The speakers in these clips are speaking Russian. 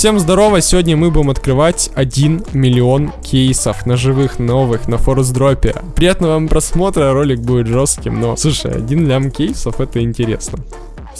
Всем здорово, сегодня мы будем открывать 1 миллион кейсов ножевых новых на форс-дропе. Приятного вам просмотра, ролик будет жестким, но, слушай, 1 лям кейсов это интересно.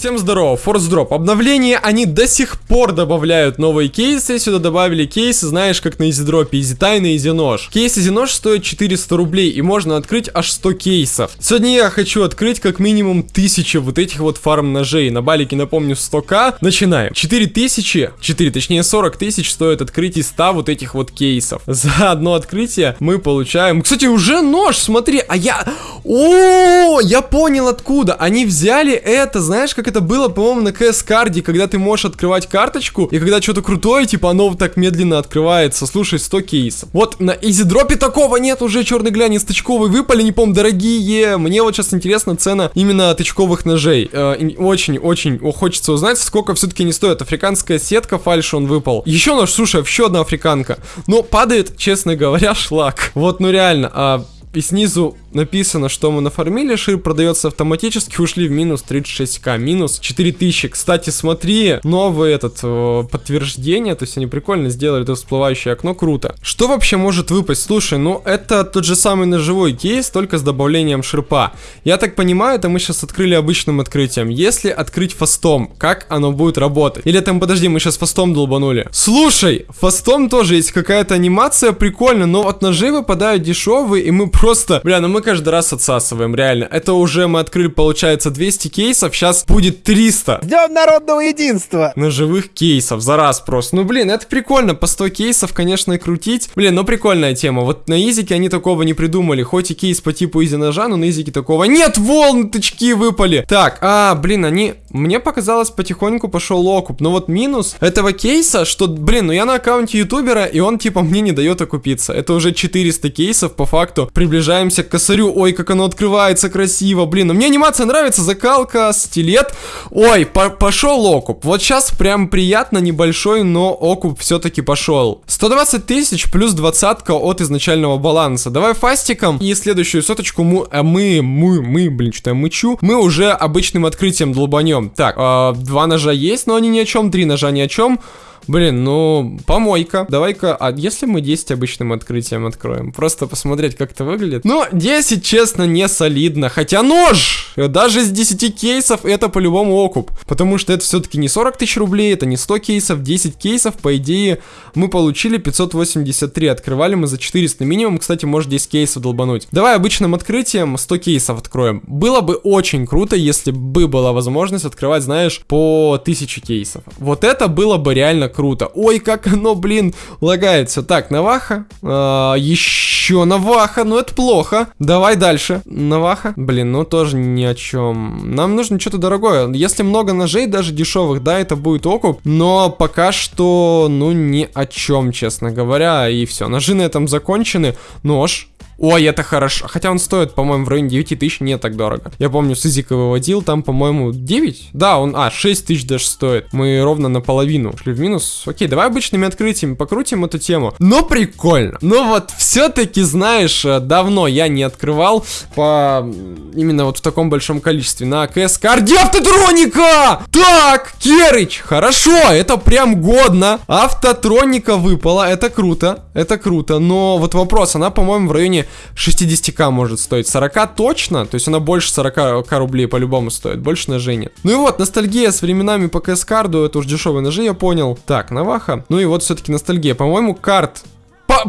Всем здорово, Drop. Обновление, они до сих пор добавляют новые кейсы. Сюда добавили кейсы, знаешь, как на изидропе, изитай на изинож. Кейс изинож стоит 400 рублей, и можно открыть аж 100 кейсов. Сегодня я хочу открыть как минимум 1000 вот этих вот фарм ножей. На балике, напомню, 100к. Начинаем. 4000, 4, точнее 40 тысяч стоит открытие 100 вот этих вот кейсов. За одно открытие мы получаем... Кстати, уже нож, смотри, а я... О, я понял откуда. Они взяли это, знаешь, как это было, по-моему, на КС-карде, когда ты можешь открывать карточку, и когда что-то крутое, типа, оно так медленно открывается. Слушай, 100 кейсов. Вот на изидропе такого нет уже, черный глянец тычковый выпали, не помню, дорогие. Мне вот сейчас интересна цена именно тычковых ножей. Очень-очень э, хочется узнать, сколько все-таки не стоит. Африканская сетка, фальш он выпал. Еще нож, слушай, еще одна африканка. Но падает, честно говоря, шлак. Вот, ну реально, а и снизу написано, что мы нафармили, шир продается автоматически, ушли в минус 36к, минус 4000. Кстати, смотри, новое этот э, подтверждение, то есть они прикольно сделали это всплывающее окно, круто. Что вообще может выпасть? Слушай, ну это тот же самый ножевой кейс, только с добавлением ширпа. Я так понимаю, это мы сейчас открыли обычным открытием. Если открыть фастом, как оно будет работать? Или там, подожди, мы сейчас фастом долбанули. Слушай, фастом тоже есть какая-то анимация, прикольно, но от ножей выпадают дешевые, и мы просто, бля, ну мы каждый раз отсасываем, реально. Это уже мы открыли, получается, 200 кейсов, сейчас будет 300. Ждем народного единства. Ножевых кейсов за раз просто. Ну, блин, это прикольно, по 100 кейсов, конечно, и крутить. Блин, ну прикольная тема. Вот на изике они такого не придумали. Хоть и кейс по типу изи ножа, но на изике такого нет, волны тычки выпали. Так, а, блин, они... Мне показалось, потихоньку пошел окуп. Но вот минус этого кейса, что, блин, ну я на аккаунте ютубера, и он типа мне не дает окупиться. Это уже 400 кейсов по факту. Приближаемся к косарю. Ой, как оно открывается красиво. Блин, ну мне анимация нравится. Закалка, стилет. Ой, по пошел окуп. Вот сейчас прям приятно, небольшой, но окуп все-таки пошел. 120 тысяч плюс двадцатка от изначального баланса. Давай фастиком. И следующую соточку мы, а мы, мы, мы, блин, что я мычу. Мы уже обычным открытием долбанем Так, э, два ножа есть, но они ни о чем, три ножа ни о чем. Блин, ну, помойка. Давай-ка, а если мы 10 обычным открытием откроем? Просто посмотреть, как это выглядит. Ну, 10, честно, не солидно. Хотя нож! Даже с 10 кейсов это по-любому окуп. Потому что это все-таки не 40 тысяч рублей, это не 100 кейсов, 10 кейсов, по идее, мы получили 583. Открывали мы за 400 минимум. Кстати, может 10 кейсов долбануть. Давай обычным открытием 100 кейсов откроем. Было бы очень круто, если бы была возможность открывать, знаешь, по 1000 кейсов. Вот это было бы реально круто. Ой, как оно, блин, лагается. Так, Наваха. А, еще Наваха, ну это плохо. Давай дальше. Наваха. Блин, ну тоже ни о чем. Нам нужно что-то дорогое. Если много ножей, даже дешевых, да, это будет окуп. Но пока что, ну, ни о чем, честно говоря. И все, ножи на этом закончены. Нож. Ой, это хорошо. Хотя он стоит, по-моему, в районе 9 тысяч, не так дорого. Я помню, с Изика выводил, там, по-моему, 9? Да, он, а, 6 тысяч даже стоит. Мы ровно наполовину шли в минус. Окей, давай обычными открытиями покрутим эту тему. Но прикольно. Но вот все-таки, знаешь, э, давно я не открывал по именно вот в таком большом количестве на КС карде автотроника! Так, Керыч, хорошо, это прям годно. Автотроника выпала, это круто, это круто. Но вот вопрос, она, по-моему, в районе 60к может стоить. 40 точно, то есть она больше 40 рублей по-любому стоит, больше ножей нет. Ну и вот, ностальгия с временами по КС-карду, это уж дешевые ножи, я понял. Так, Наваха. Ну и вот все-таки ностальгия. По-моему, карт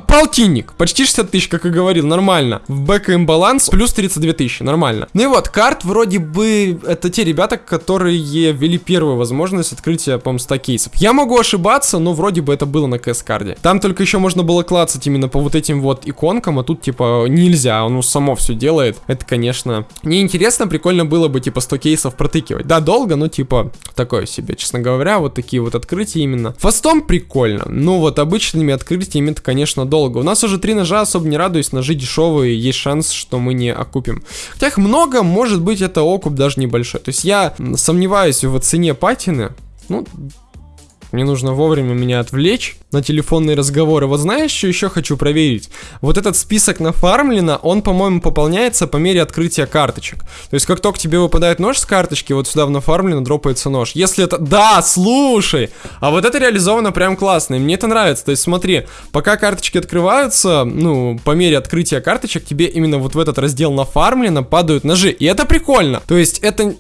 полтинник, почти 60 тысяч, как и говорил, нормально. В бэк баланс плюс 32 тысячи, нормально. Ну и вот, карт вроде бы, это те ребята, которые ввели первую возможность открытия, по-моему, 100 кейсов. Я могу ошибаться, но вроде бы это было на КС-карде. Там только еще можно было клацать именно по вот этим вот иконкам, а тут, типа, нельзя, оно само все делает. Это, конечно, неинтересно, прикольно было бы, типа, 100 кейсов протыкивать. Да, долго, но, типа, такое себе, честно говоря, вот такие вот открытия именно. Фастом прикольно, ну вот обычными открытиями это, конечно, достаточно долго. У нас уже три ножа, особо не радуюсь, ножи дешевые, есть шанс, что мы не окупим. Хотя их много, может быть это окуп даже небольшой. То есть я сомневаюсь в цене патины. Ну, Мне нужно вовремя меня отвлечь на телефонные разговоры. Вот знаешь, что еще хочу проверить? Вот этот список нафармлено, он, по-моему, пополняется по мере открытия карточек. То есть, как только тебе выпадает нож с карточки, вот сюда в нафармлено дропается нож. Если это... Да, слушай! А вот это реализовано прям классно, и мне это нравится. То есть, смотри, пока карточки открываются, ну, по мере открытия карточек, тебе именно вот в этот раздел нафармлено падают ножи. И это прикольно. То есть, это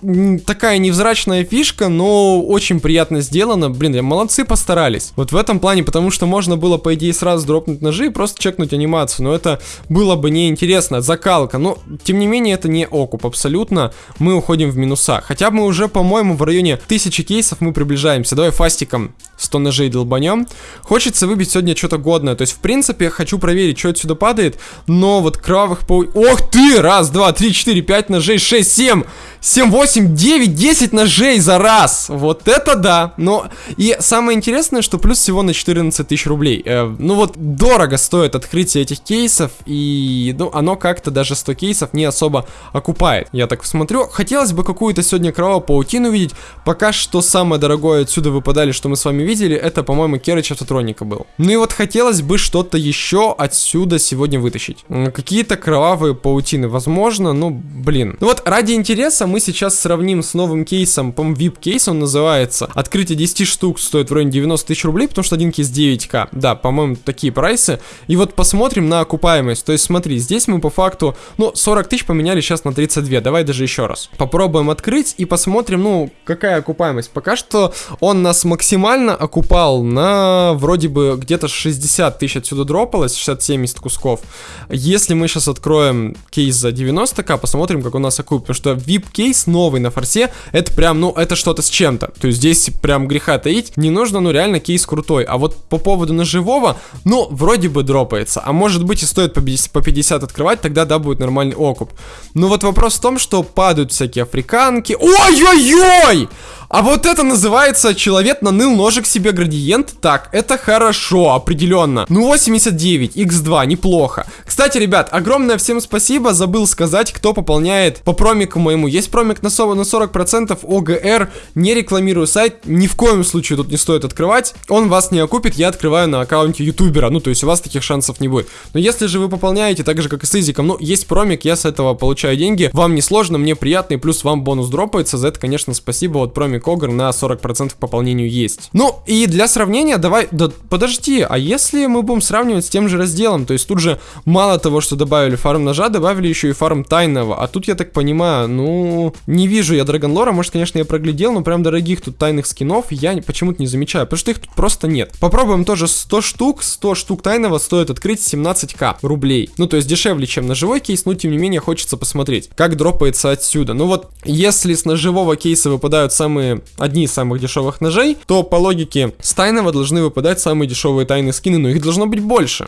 такая невзрачная фишка, но очень приятно сделано. Блин, молодцы постарались. Вот в этом плане, потому что можно было, по идее, сразу дропнуть ножи и просто чекнуть анимацию. Но это было бы неинтересно. Закалка. Но, тем не менее, это не окуп абсолютно. Мы уходим в минуса. Хотя мы уже, по-моему, в районе тысячи кейсов мы приближаемся. Давай фастиком 100 ножей долбанем. Хочется выбить сегодня что-то годное. То есть, в принципе, хочу проверить, что отсюда падает. Но вот кровавых пау... Ох ты! Раз, два, три, четыре, пять ножей, шесть, семь! 7, 8, 9, 10 ножей за раз. Вот это да. Но и самое интересное, что плюс всего на 14 тысяч рублей. Э, ну вот дорого стоит открытие этих кейсов. И ну оно как-то даже 100 кейсов не особо окупает. Я так смотрю. Хотелось бы какую-то сегодня кровавую паутину увидеть. Пока что самое дорогое отсюда выпадали, что мы с вами видели. Это, по-моему, Керыч Автотроника был. Ну и вот хотелось бы что-то еще отсюда сегодня вытащить. Какие-то кровавые паутины. Возможно, ну блин. Ну вот ради интереса мы сейчас сравним с новым кейсом, по VIP кейс он называется. Открытие 10 штук стоит в районе 90 тысяч рублей, потому что один кейс 9к. Да, по-моему, такие прайсы. И вот посмотрим на окупаемость. То есть смотри, здесь мы по факту, ну, 40 тысяч поменяли сейчас на 32. Давай даже еще раз. Попробуем открыть и посмотрим, ну, какая окупаемость. Пока что он нас максимально окупал на вроде бы где-то 60 тысяч отсюда дропалось, 60-70 кусков. Если мы сейчас откроем кейс за 90к, посмотрим, как у нас окупит. Потому что VIP кейс новый на форсе, это прям, ну, это что-то с чем-то. То есть здесь прям греха таить не нужно, ну, реально кейс крутой. А вот по поводу ножевого, ну, вроде бы дропается. А может быть и стоит по 50 открывать, тогда, да, будет нормальный окуп. Но вот вопрос в том, что падают всякие африканки. Ой-ой-ой! А вот это называется человек наныл ножик себе градиент. Так, это хорошо, определенно. Ну, 89, x2, неплохо. Кстати, ребят, огромное всем спасибо. Забыл сказать, кто пополняет по промику моему. Есть промик на 40%, ОГР. Не рекламирую сайт. Ни в коем случае тут не стоит открывать. Он вас не окупит. Я открываю на аккаунте ютубера. Ну, то есть у вас таких шансов не будет. Но если же вы пополняете, так же, как и с Изиком, ну, есть промик, я с этого получаю деньги. Вам не сложно, мне приятно, и плюс вам бонус дропается. За это, конечно, спасибо. Вот промик Когр на 40% к пополнению есть. Ну, и для сравнения, давай, да подожди, а если мы будем сравнивать с тем же разделом, то есть тут же мало того, что добавили фарм ножа, добавили еще и фарм тайного, а тут, я так понимаю, ну, не вижу я Драгонлора, может, конечно, я проглядел, но прям дорогих тут тайных скинов я почему-то не замечаю, потому что их тут просто нет. Попробуем тоже 100 штук, 100 штук тайного стоит открыть 17к рублей. Ну, то есть дешевле, чем ножевой кейс, но тем не менее хочется посмотреть, как дропается отсюда. Ну вот, если с ножевого кейса выпадают самые одни из самых дешевых ножей, то по логике с тайного должны выпадать самые дешевые тайные скины, но их должно быть больше.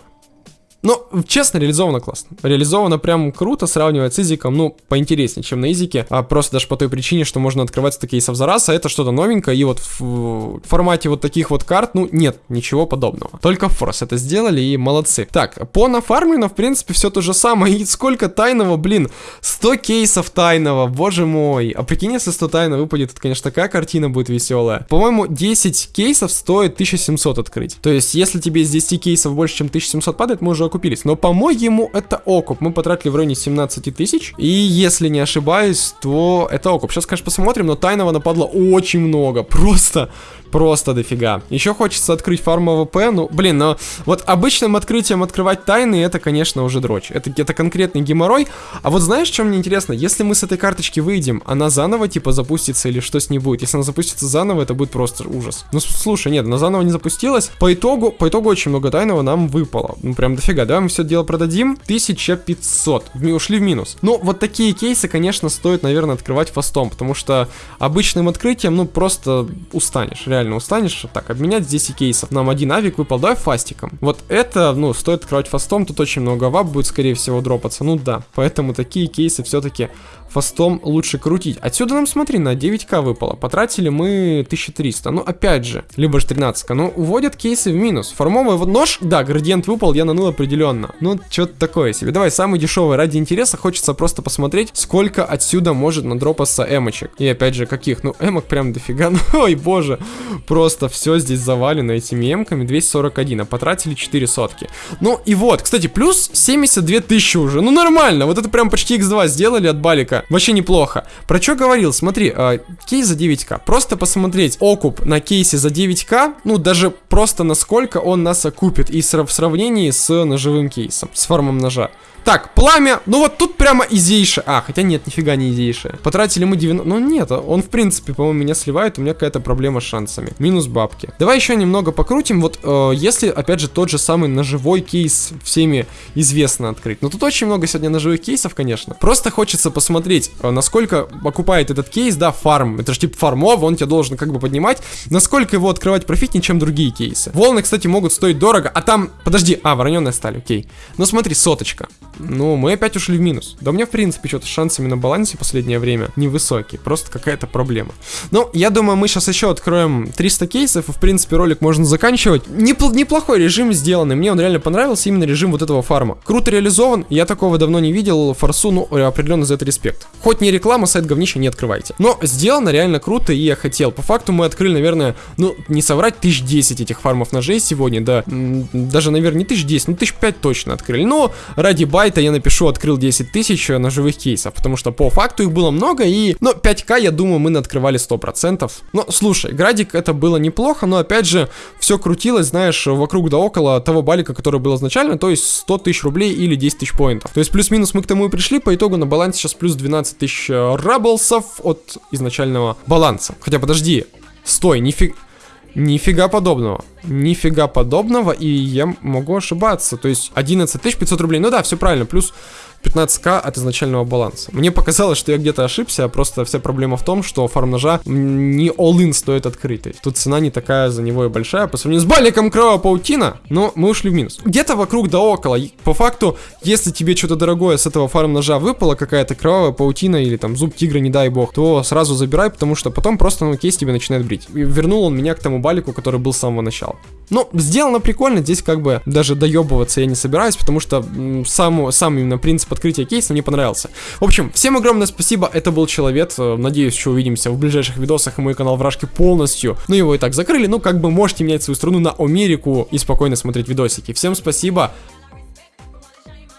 Ну, честно, реализовано классно. Реализовано прям круто, сравнивать с изиком, ну, поинтереснее, чем на изике. А просто даже по той причине, что можно открывать 100 кейсов за раз, а это что-то новенькое. И вот в, формате вот таких вот карт, ну, нет, ничего подобного. Только Форс это сделали и молодцы. Так, по нафармлену, в принципе, все то же самое. И сколько тайного, блин, 100 кейсов тайного, боже мой. А прикинь, если 100 тайного выпадет, это, конечно, такая картина будет веселая. По-моему, 10 кейсов стоит 1700 открыть. То есть, если тебе из 10 кейсов больше, чем 1700 падает, мы уже окупились. Но, по-моему, это окуп. Мы потратили в районе 17 тысяч. И если не ошибаюсь, то это окуп. Сейчас, конечно, посмотрим, но тайного нападло очень много. Просто Просто дофига. Еще хочется открыть фарм AWP, ну, блин, но вот обычным открытием открывать тайны, это, конечно, уже дрочь. Это, это конкретный геморрой. А вот знаешь, что мне интересно? Если мы с этой карточки выйдем, она заново, типа, запустится или что с ней будет? Если она запустится заново, это будет просто ужас. Ну, слушай, нет, она заново не запустилась. По итогу, по итогу очень много тайного нам выпало. Ну, прям дофига. Давай мы все дело продадим. 1500. Ушли в минус. Ну, вот такие кейсы, конечно, стоит, наверное, открывать фастом, потому что обычным открытием, ну, просто устанешь, реально устанешь. Так, обменять 10 кейсов. Нам один авик выпал, давай фастиком. Вот это, ну, стоит открывать фастом, тут очень много вап будет, скорее всего, дропаться. Ну да, поэтому такие кейсы все-таки фастом лучше крутить. Отсюда нам, смотри, на 9к выпало. Потратили мы 1300. Ну, опять же, либо же 13к. Ну, уводят кейсы в минус. Формовый нож, да, градиент выпал, я наныл определенно. Ну, что-то такое себе. Давай, самый дешевый. Ради интереса хочется просто посмотреть, сколько отсюда может надропаться эмочек. И опять же, каких? Ну, эмок прям дофига. Ну, ой, боже. Просто все здесь завалено этими эмками. 241, а потратили 4 сотки. Ну, и вот, кстати, плюс 72 тысячи уже. Ну, нормально. Вот это прям почти x2 сделали от балика. Вообще неплохо. Про что говорил? Смотри, э, кейс за 9к. Просто посмотреть окуп на кейсе за 9к, ну, даже просто насколько он нас окупит. И в сравнении с ножевым кейсом, с формом ножа. Так, пламя. Ну вот тут прямо изейшее. А, хотя нет, нифига не изейшее. Потратили мы 90... Ну нет, он в принципе, по-моему, меня сливает. У меня какая-то проблема с шансами. Минус бабки. Давай еще немного покрутим. Вот э, если, опять же, тот же самый ножевой кейс всеми известно открыть. Но тут очень много сегодня ножевых кейсов, конечно. Просто хочется посмотреть, э, насколько окупает этот кейс, да, фарм. Это же типа фармов, он тебя должен как бы поднимать. Насколько его открывать профитнее, чем другие кейсы. Волны, кстати, могут стоить дорого. А там, подожди, а, вороненая сталь, окей. Ну смотри, соточка. Ну, мы опять ушли в минус. Да у меня, в принципе, что-то шансами на балансе последнее время невысокие. Просто какая-то проблема. Ну, я думаю, мы сейчас еще откроем 300 кейсов, и, в принципе, ролик можно заканчивать. Непл неплохой режим сделанный. Мне он реально понравился, именно режим вот этого фарма. Круто реализован. Я такого давно не видел. Форсу, ну, определенно за это респект. Хоть не реклама, сайт говнища не открывайте. Но сделано реально круто, и я хотел. По факту мы открыли, наверное, ну, не соврать, тысяч 10 этих фармов ножей сегодня, да. Даже, наверное, не тысяч 10, ну, тысяч 5 точно открыли. Но ради бай сайта я напишу открыл 10 тысяч ножевых кейсов, потому что по факту их было много и, ну, 5к, я думаю, мы открывали 100%. Но, слушай, градик это было неплохо, но опять же, все крутилось, знаешь, вокруг да около того балика, который был изначально, то есть 100 тысяч рублей или 10 тысяч поинтов. То есть плюс-минус мы к тому и пришли, по итогу на балансе сейчас плюс 12 тысяч рабблсов от изначального баланса. Хотя, подожди, стой, нифига... Нифига подобного. Нифига подобного, и я могу ошибаться. То есть 11 500 рублей. Ну да, все правильно. Плюс 15к от изначального баланса. Мне показалось, что я где-то ошибся, а просто вся проблема в том, что фарм ножа не all-in стоит открыть. тут цена не такая за него и большая по сравнению с баликом кровавая паутина, но мы ушли в минус. Где-то вокруг да около. По факту, если тебе что-то дорогое с этого фарм ножа выпало, какая-то кровавая паутина или там зуб тигра, не дай бог, то сразу забирай, потому что потом просто ну, кейс тебе начинает брить. И вернул он меня к тому балику, который был с самого начала. Ну, сделано прикольно, здесь как бы даже доебываться я не собираюсь, потому что сам, сам именно принцип открытия кейса мне понравился. В общем, всем огромное спасибо, это был Человек, э, надеюсь, что увидимся в ближайших видосах, и мой канал Вражки полностью, ну его и так закрыли, ну как бы можете менять свою страну на Америку и спокойно смотреть видосики. Всем спасибо,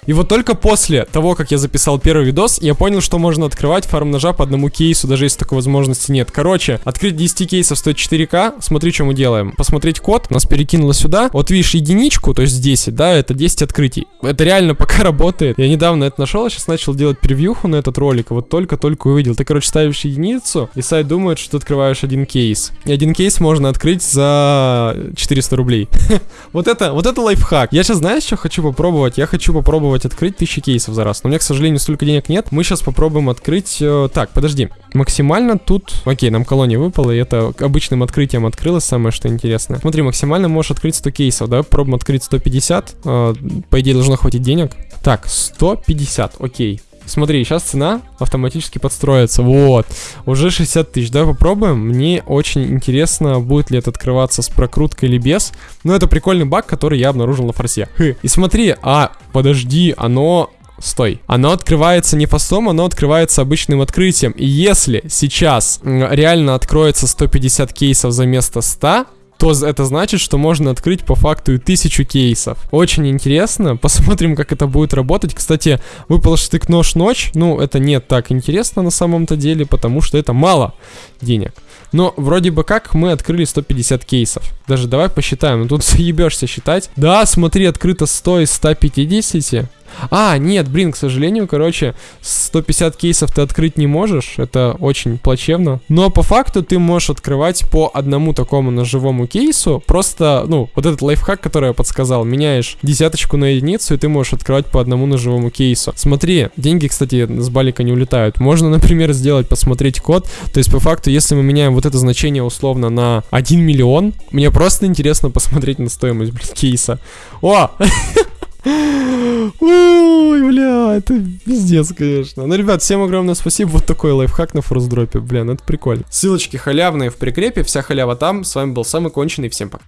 и вот только после того, как я записал первый видос, я понял, что можно открывать фарм ножа по одному кейсу, даже если такой возможности нет. Короче, открыть 10 кейсов стоит 4К. Смотри, что мы делаем. Посмотреть код, нас перекинуло сюда. Вот видишь единичку, то есть 10, да, это 10 открытий. Это реально пока работает. Я недавно это нашел, сейчас начал делать превьюху на этот ролик, вот только-только увидел. Ты, короче, ставишь единицу, и сайт думает, что ты открываешь один кейс. И один кейс можно открыть за 400 рублей. Вот это, вот это лайфхак. Я сейчас, знаешь, что хочу попробовать? Я хочу попробовать попробовать открыть 1000 кейсов за раз. Но у меня, к сожалению, столько денег нет. Мы сейчас попробуем открыть... Э, так, подожди. Максимально тут... Окей, нам колония выпала, и это обычным открытием открылось, самое что интересное. Смотри, максимально можешь открыть 100 кейсов. Давай попробуем открыть 150. Э, по идее, должно хватить денег. Так, 150, окей. Смотри, сейчас цена автоматически подстроится. Вот. Уже 60 тысяч. Давай попробуем. Мне очень интересно, будет ли это открываться с прокруткой или без. Но это прикольный баг, который я обнаружил на форсе. Хы. И смотри, а, подожди, оно Стой. Оно открывается не фастом, оно открывается обычным открытием. И если сейчас реально откроется 150 кейсов за место 100, то это значит, что можно открыть по факту и тысячу кейсов. Очень интересно, посмотрим, как это будет работать. Кстати, выпал штык нож ночь, ну, это не так интересно на самом-то деле, потому что это мало денег. Но вроде бы как мы открыли 150 кейсов. Даже давай посчитаем, ну тут заебешься считать. Да, смотри, открыто 100 из 150. А, нет, блин, к сожалению, короче, 150 кейсов ты открыть не можешь, это очень плачевно. Но по факту ты можешь открывать по одному такому ножевому кейсу, просто, ну, вот этот лайфхак, который я подсказал, меняешь десяточку на единицу, и ты можешь открывать по одному ножевому кейсу. Смотри, деньги, кстати, с балика не улетают. Можно, например, сделать, посмотреть код, то есть по факту, если мы меняем вот это значение условно на 1 миллион, мне просто интересно посмотреть на стоимость, блин, кейса. О! Ой, бля, это пиздец, конечно. Ну, ребят, всем огромное спасибо. Вот такой лайфхак на форсдропе. Блин, это прикольно. Ссылочки халявные в прикрепе. Вся халява там. С вами был самый конченый. Всем пока.